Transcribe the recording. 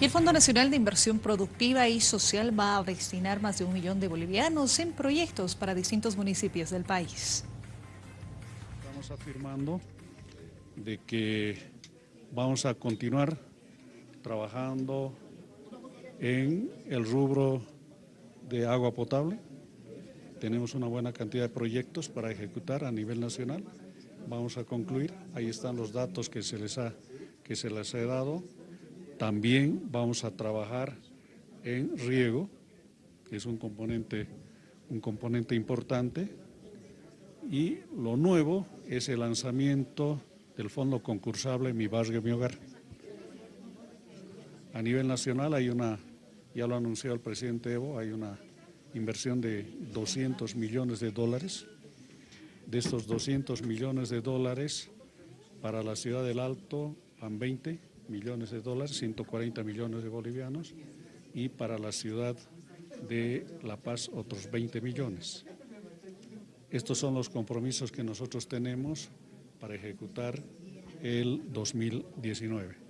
Y el Fondo Nacional de Inversión Productiva y Social va a destinar más de un millón de bolivianos en proyectos para distintos municipios del país. Estamos afirmando de que vamos a continuar trabajando en el rubro de agua potable. Tenemos una buena cantidad de proyectos para ejecutar a nivel nacional. Vamos a concluir, ahí están los datos que se les ha, que se les ha dado también vamos a trabajar en riego, que es un componente, un componente importante, y lo nuevo es el lanzamiento del fondo concursable Mi Barrio, Mi Hogar. A nivel nacional hay una, ya lo anunció el presidente Evo, hay una inversión de 200 millones de dólares. De estos 200 millones de dólares para la ciudad del Alto van 20 millones de dólares, 140 millones de bolivianos, y para la ciudad de La Paz otros 20 millones. Estos son los compromisos que nosotros tenemos para ejecutar el 2019.